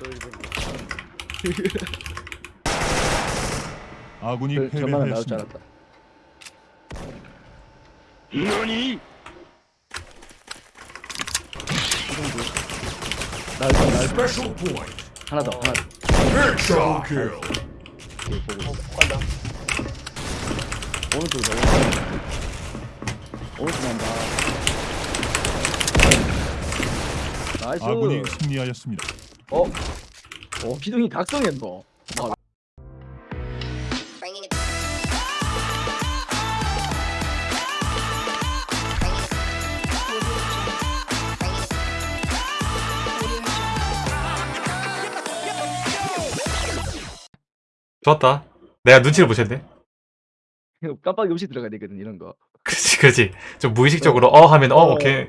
또 일본 아군이 그, 저만 나올 줄. 알았다. 줄 나올 줄. Special point. 하나 더 하나 더. Kill. 오케이, 보고. 간다. 오른쪽으로 넘어가. 오른쪽 난다. nice. 아군이 승리하였습니다. 어, 기둥이 각성했노. it. 좋았다. 내가 눈치를 못 챘네. 깜빡이 없이 들어가야 되거든 이런 거. 그치, 그치. 좀 무의식적으로 어 하면 어, 오케이.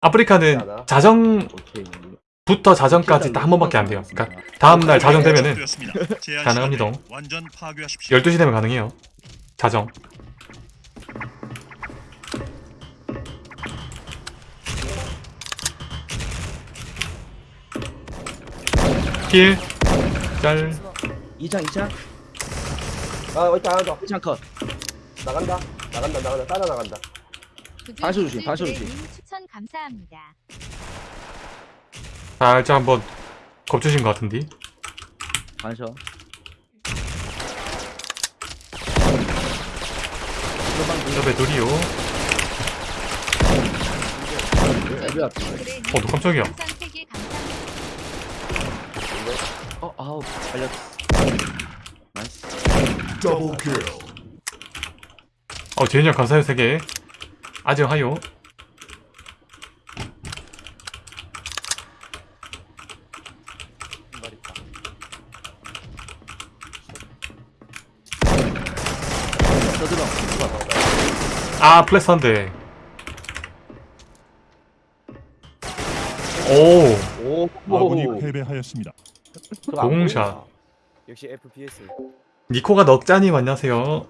아프리카는 자정부터 오케이. 자정까지 딱 한 번밖에 안 돼요. 그러니까 다음날 자정 되면은 가능합니다. 12시 되면 가능해요. 자정. 힐, 짤, 2창 2창 아, 있다, 하나 더. 1창 컷. 나간다. 나간다, 나간다. 따라 나간다. 반수 조심, 반수 조심. 님 추천 감사합니다. 살짝 한번 겁주신 것 같은데. 반셔. 옆에 둘이요. 왜 앞에? 어, 너 깜짝이야. 어 아우 살렸어. 나이스. Double kill. 어, 제인형 감사해요, 세 개. 아직 하요. 말 있다. 떠들어. 아, 플렉스한데. 오, 오, 아군이 패배하였습니다. 그거 안 공샷. 역시 FPS. 니코가 넉자님 안녕하세요.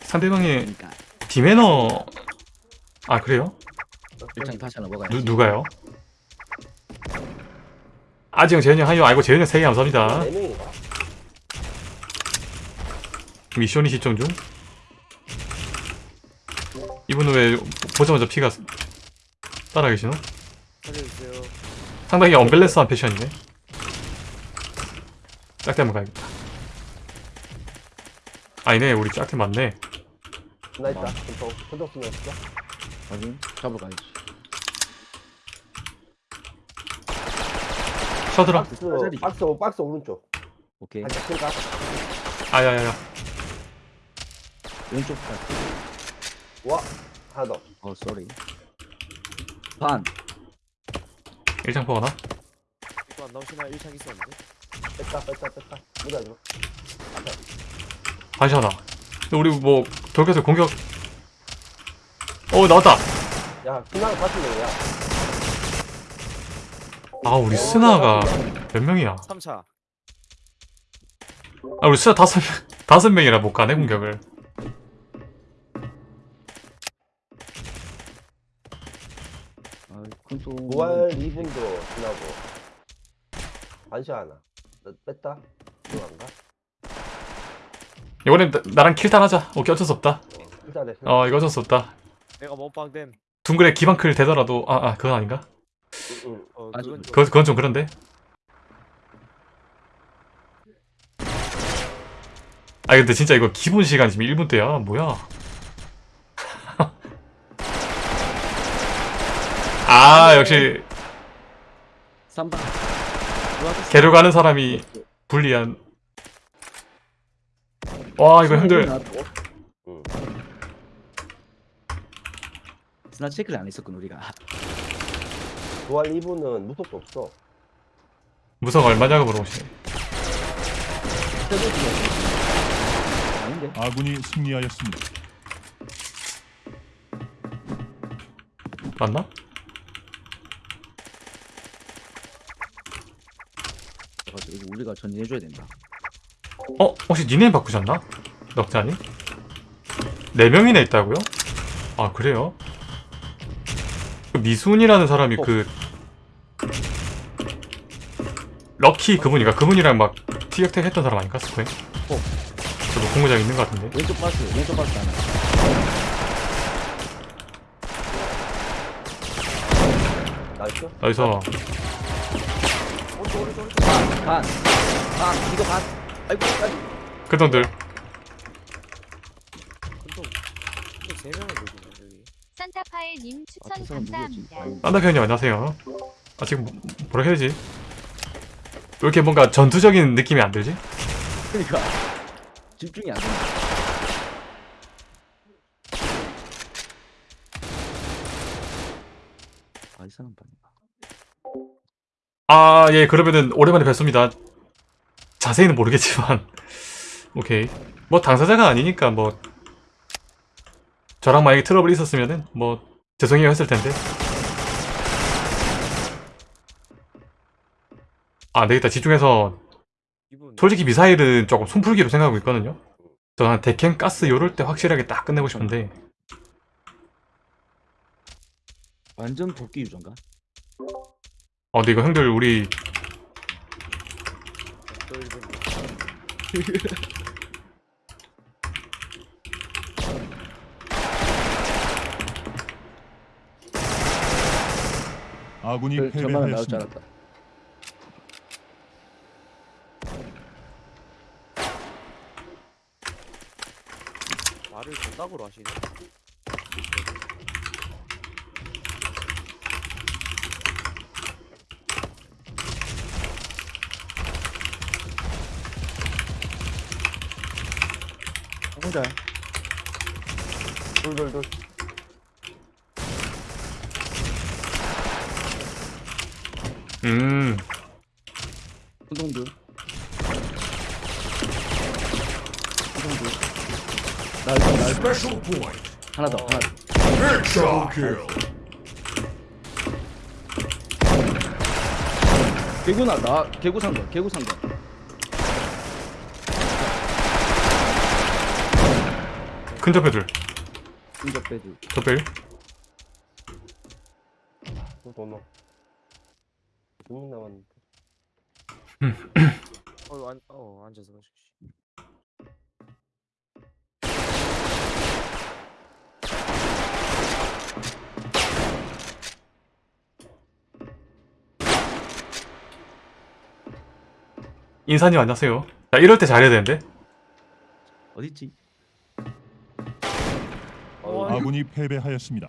상대방의 그러니까 디매너. 아, 그래요? 1창 다시 하나 먹어야 누, 누가요? 아지형, 재현형 하요. 아이고, 재현형 세개 감사합니다. 네 명인가? 미션이 시청 중. 이분은 왜 보자마자 피가 따라 계시노? 살려주세요. 상당히 언밸런스한 패션이네. 짝대 한번 가야겠다. 아니네, 우리 짝대 맞네. 나 있다. 더, 혼자 쓰면 없어? 확인. 잡으러 가야지. 쳐들어. 박스. 박스, 박스 오른쪽. 오케이. 클까? 아야야야. 왼쪽 발. 와, 하나 더. 어 쏘리. 반. 일장 포하나? 이거 안 나오시나? 1창 있었는데. 뺐다, 뺐다, 뺐다. 무자 줘. 반시하나. 근데 우리 뭐 돌격에서 공격. 어 나왔다. 야, 그냥 봤으면 야. 아 우리 스나가 몇 명이야? 3차. 아 우리 스나 다섯 명 다섯 명이라 못 가네 공격을. 또. 부활 2분도 지나고. 반시 하나. 너 뺐다? 들어간가? 이번엔 나, 나랑 킬탄 하자. 오케이 어쩔 수 없다. 일단에. 어 이거 어쩔 수 없다. 내가 몸빵됨. 둥글에 기반클 되더라도 아아 그건 아닌가? 응, 어, 아주- 그건 좀. 그건 그건 좀 그런데. 아 근데 진짜 이거 기본 시간 지금 1분 대야 뭐야? 아 역시 3반. 개로 가는 사람이 불리한. 와 이거 응. 스나 체크를 안 했었군 우리가. 부활 2분은 무섭도 없어. 무성 얼마냐고 물어보시네. 아닌데? 아군이 승리하였습니다. 맞나? 그래가지고 이거 우리가 전진해줘야 된다. 어 혹시 니네임 바꾸셨나? 넉자니? 네 명이나 있다고요? 아 그래요? 그 미순이라는 사람이 그 럭키 그분이가 그분이랑 막 티격택 했던 사람 아닌가 스코에? 어. 저도 공모장 있는 것 같은데 왼쪽 박스 왼쪽 박스 하나 나이스. 여기서 오른쪽 오른쪽 오른쪽. 반! 반! 이거 반! 아이고 아이고 근데 세 명을 보시네 여기. 산타파일님 추천 아? 감사합니다. 산다편님 안녕하세요 아 지금 뭐- 뭐라 해야 되지? 왜 이렇게 뭔가 전투적인 느낌이 안 들지? 그러니까 집중이 안 된다 아이 사람 봤나 아 예 그러면은 오랜만에 뵙습니다. 자세히는 모르겠지만. 오케이. 뭐 당사자가 아니니까 뭐. 저랑 만약에 트러블이 있었으면은 뭐 죄송해요 했을 텐데. 아 안되겠다. 집중해서 솔직히 미사일은 조금 손풀기로 생각하고 있거든요. 저는 데켄 가스 요럴 때 확실하게 딱 끝내고 싶은데. 완전 도끼 유전가? 어 근데 이거 형들 우리 아군이 그, 저만은 나올 줄 패배하였습니다. 알았다 말을 전답으로 하시네. 혼자 돌돌돌. 음 운동들 운동들 나이스 나이스 Special point. 하나 더 하나 더 Headshot kill. 개구 나 나 개구 상권 큰 접해들 인적 배드 접벨 도망. 두명 남았는데. 어, 안, 어, 앉아서 가시지. 인사님 안녕하세요 자 이럴 때 잘해야 되는데 어딨지? 어, 아군이 패배하였습니다.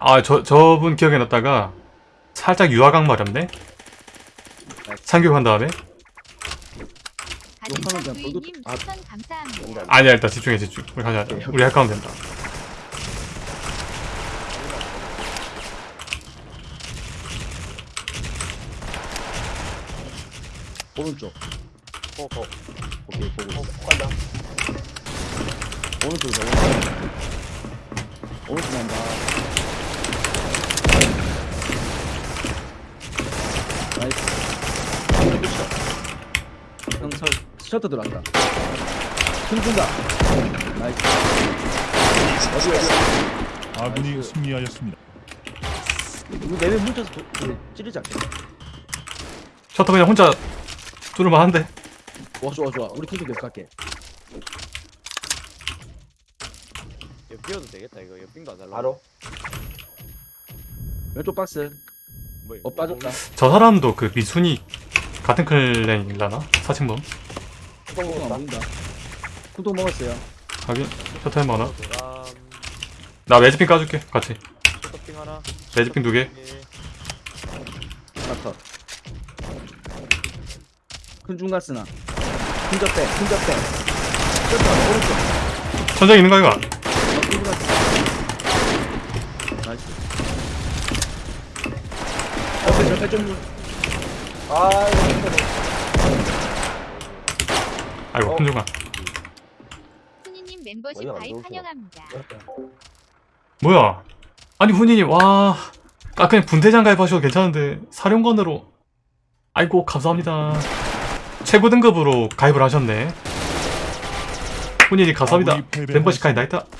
아 저 저분 기억에 넣었다가 살짝 유화강 마렵네? 상교한 다음에? 아. 아니야 일단 집중해 집중. 우리 가자. 우리 할 거면 된다. 오른쪽. 어, 어, 오케이 보고 어, 간다. 오른쪽 오른쪽 오른쪽 난다. 나이스. 형설 셔터 들어왔다. 힘준다. 나이스. 어디 어디 아군이 나이스. 승리하였습니다. 이거 내내 뭉쳐서 도, 그, 찌르지 않겠네 셔터 그냥 혼자 뚫을만 한데 와 좋아 좋아. 우리 팀도 계속 갈게 비워도 되겠다, 이거. 이거 빙도 안 달라. 바로? 왼쪽 박스 뭐, 어 빠졌다 저 사람도 그 미순이 같은 클랜이라나 사칭범 쿵통 안 보인다 쿵통 먹었어요 하긴 셔터 해먹 하나. 나 매직핀 까줄게 같이 쇼핑 하나. 매직핀 두개 예. 하나 컷. 큰 중간 쓰나. 큰 접대, 큰 접대. 접대, 오른쪽. 천장에 있는 거 이거 어, 나. 좀. 아, 아이고 어. 큰 중간 순이님 멤버십 가입. 환영합니다. 뭐야 아니 훈이님 와 아 그냥 분대장 가입하셔도 괜찮은데 사령관으로 아이고 감사합니다 최고 등급으로 가입을 하셨네 훈이님 감사합니다 패배하였습니다. 멤버십 가입 나있다 또 먹고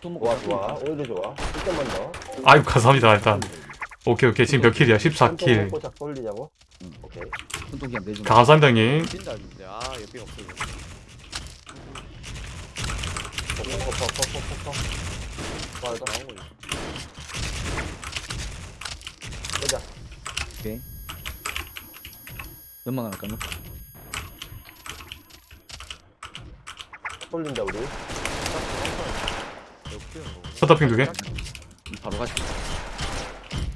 좋아 좋아. 오히려 좋아. 1점만 더 아유 감사합니다 일단. 오케이 오케이. 지금 몇 킬이야? 한통 14킬. 먹고 작 돌리자고. 응. 오케이. 손톱 그냥 내주면 감사합니다 형님. 뛴다 근데 아 옆에 없어. 퍽퍽퍽퍽퍽퍽 맞아 나온 거지 보자 오케이. 하나 까놓고 돌린다 우리 서터핑 두개? 바로 가자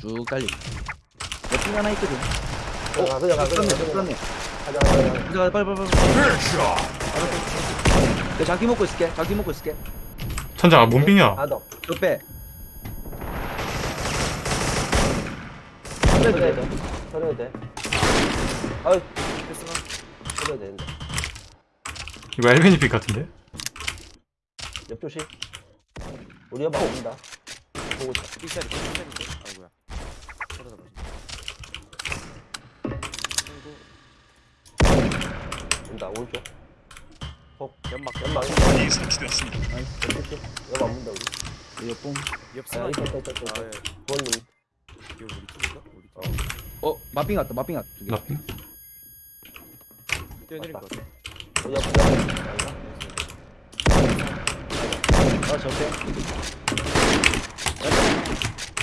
쭉 달리. 옆에 하나 있거든. 어 그냥 가 그냥 그렇네 가 그냥 그렇네 가자 가자. 가자 가자 빨리 빨리 빨리. 내가 장기 먹고 있을게 장기 먹고 있을게. 천장아 몸빙이야. 더 옆에. 그래 돼 쳐내도 돼. 아이 패스나 쳐내도 되는데. 이거 엘메니 픽 같은데? 옆조심 우리 옆 온다. 보고 있다. 삐짜리 삐짜리인데? 아이고야. 보지 그리고 온다 오른쪽. 연막. 연막. 연막 이 설치되었습니다. 옆조심 옆안 문다 우리. 옆봉 옆아 있다 있다 있다. 부모님 이거 우리 팀인가? 우리 팀. 어 어 마핑 왔다 마핑 왔다. 나핑 뛰어내린 거 같아. 우리 옆 옆. 아 저패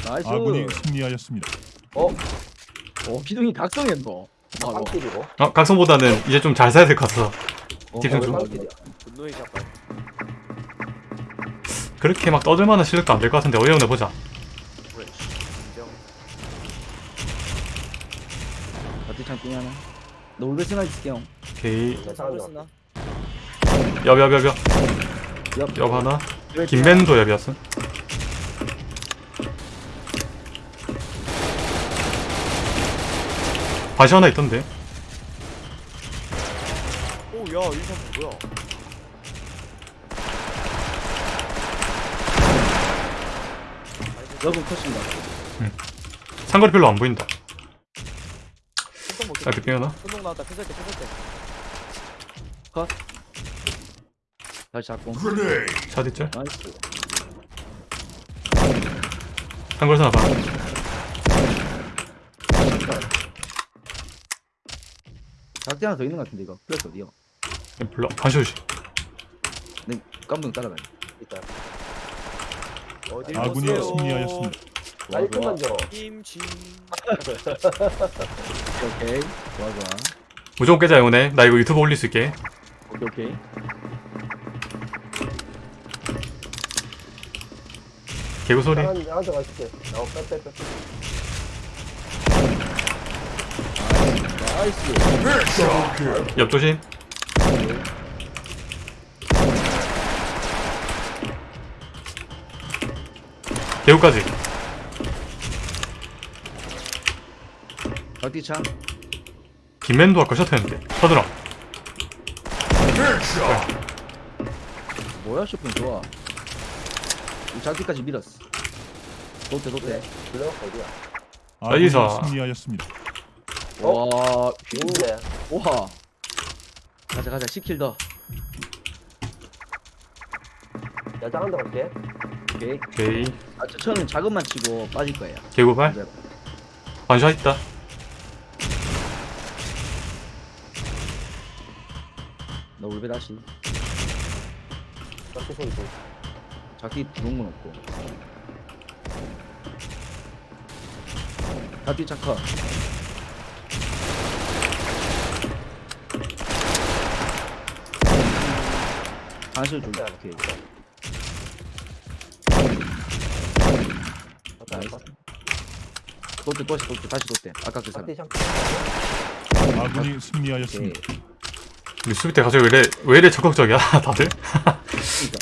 나이스. 아군이 승리하였습니다. 어? 어 기둥이 각성했노 바로 빵길이고 어 각성보다는 이제 좀 잘 사야 될 것 같아서. 어, 집중 어, 좀. 분노의 샷발. 그렇게 막 떠들만한 실력도 안 될 것 같은데 어이없네 보자. 인정 어디 창빙 하나. 너 울베 스나 있을게 형. 오케이. 옆. 옆 하나 김맨도 옆이었어 바시 하나 있던데. 오야 일선 뭐야? 옆은 컷입니다. 상거리 별로 안 보인다. 못 짧게 손동 나왔다. 패스할 때 패스할 때 다시 잡고. 샷 있죠? 나이스. 상거리 하나 봐. 작대 하나 더 있는 것 같은데 이거. 플러스 어디요? 불러. 반쇼시. 네 깜둥 따라가요 일단 어딜 아군이 보세요. 승리하였습니다. 깔끔만 줘 김치 오케이 좋아 좋아. 무조건 깨자 영혼해 나 이거 유튜브 올릴 수 있게. 오케이 오케이 개구 소리. 빼빼 빼 nice kill. 옆 조심. 개구까지. 작디 창 김맨도 아까 셔터였는데. 서드라. 뭐야 쇼핑 좋아. 이 작디까지 밀었어 도대 도대. 블러 어디야 나이스. 승리하였습니다. 와 있는데 우와 가자 가자. 10킬 더. 야장 한대 갈게 오케이. 오케이. 아, 저, 저는 작업만 치고 빠질 거예요. 개구발 반샷 있다. 나 울베 다시 짝지 소리 좀 작디 들어온 건 없고 작디 차커. 반실 좀 오케이 왔다 나이스. 도대 도시 도대 다시 도대 아까 그 사람. 샹 아군이 승리하였습니다. 우리 수비 때 갑자기 왜 이래 왜 이래 적극적이야 다들? 그러니까.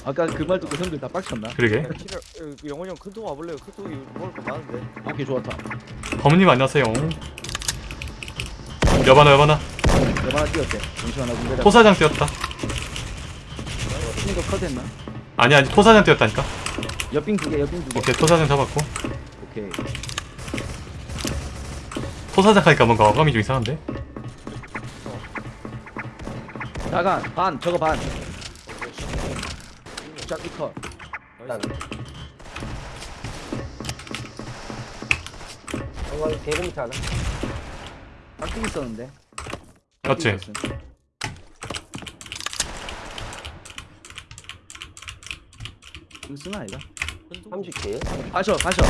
아까 그 말 듣고 형들 다 빡쳤나? 그러게. 키를 어, 영원히 형 큰통 와볼래요? 큰통이 먹을 거 많은데. 오케이 좋았다 범님 안녕하세요. 여바나 여바나. 여바나 뛰었대. 잠시만 나 군대다 토사장 뛰었다. 팀도 컷했나? 아니 아니 토사장 뛰었다니까. 옆빙 두개 옆빙 두개. 오케이 토사장 잡았고. 오케이. 토사장 하니까 뭔가 어감이 좀 이상한데? 나간 반 저거 반. 짝이 컷 이거 개름 밑에 하나. 깍두기 있었는데. 맞지? 깍두기 있었음. 이거 쓰나 아이가? 30개. 가셔 가셔.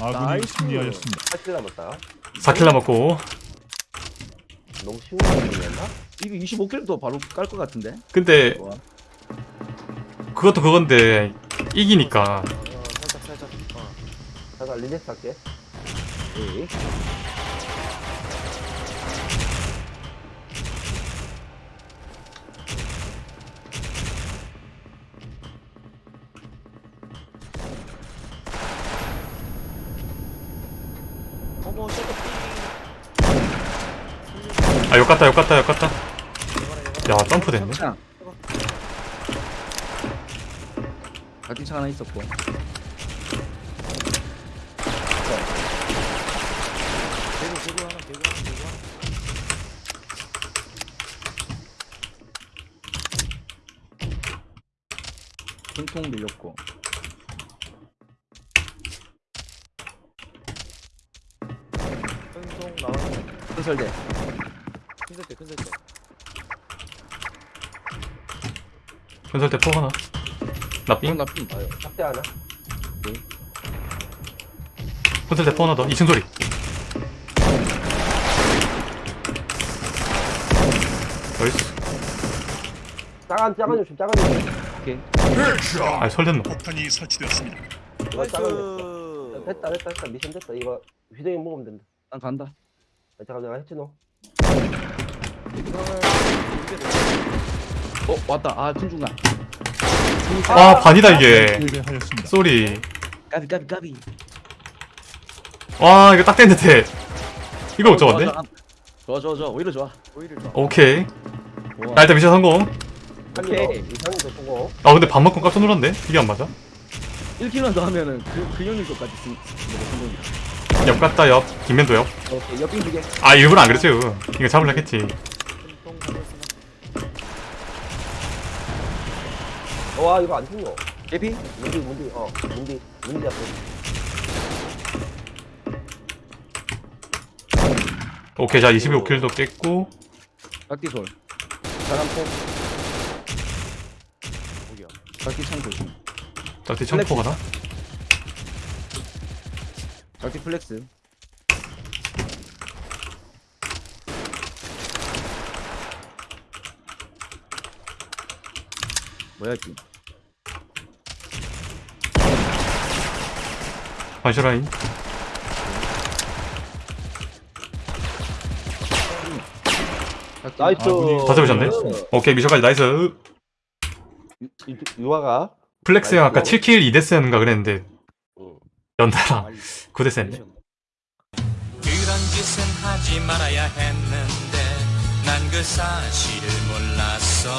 아군이 nice. 승리하였습니다. 8kill 남았다. 4kill 남았고 너무 쉬운 거 아니었나? 이거 25kill도 바로 깔 것 같은데. 근데 좋아. 그것도 그건데 이기니까 어, 살짝 살짝 어. 잠깐 리렉스 할게. 에이. 어머 셔터 아 욕같다 욕같다 욕같다 야 점프 됐네 창. 깍두기창 하나 있었고. 개구 개구 하나 개구 하나 개구 하나 통통 밀렸고. 똥똥 나왔네 큰설대. 큰 세대 큰 현설 때포 하나 나삥 나 핀. 아유, 삭제 하나. 현설 때포 하나 더 2층 소리 나이스 작은, 작은 조심, 작은 조심. 오케이. 아 설됐노 폭탄이 설치되었습니다. 이거. nice 됐다, 됐다, 됐다. 미션 됐다. 이거 휴대용 먹으면 된다. 난 간다. 아, 잠깐, 내가 했지, 너. 어 왔다. 아큰 중간. 와 반이다 이게. sorry 까비 까비 까비. 와 이거 딱 됐는데 이거 못 잡았네 좋아 좋아 좋아 오히려 좋아. 오히려 좋아 오케이. 나 일단 미션 성공 오케이. 이상인 거 보고. 아 근데 밥 먹고 깜짝 놀랐네 이게 안 맞아 1킬만 더 하면은 그, 그 형님 것까지 쓰, 뭐, 성공이야. 옆 갔다 옆 뒷면도 옆 오케이, 옆빙 두 개. 아 일부러 안 그랬지 이거 잡으려 했지 와, 이거 안 죽노. 개피? 문디, 문디, 어, 문디, 문디 앞에. 오케이 자 25킬도 깼고 각기 솔. 사람 폭. 거기야 각기 창 조심. 짝뒤 청포 가나? 각기 플렉스. 뭐야지? 반시라인 각기 nice. 다 잡으셨네? 오케이 미션까지 nice 유, 유, 유아가. 플렉스 형 아까 7kill 2death였는가 그랬는데 응. 연달아 9death였네 그런 짓은 하지 말아야 했는데 난 그 사실을 몰랐어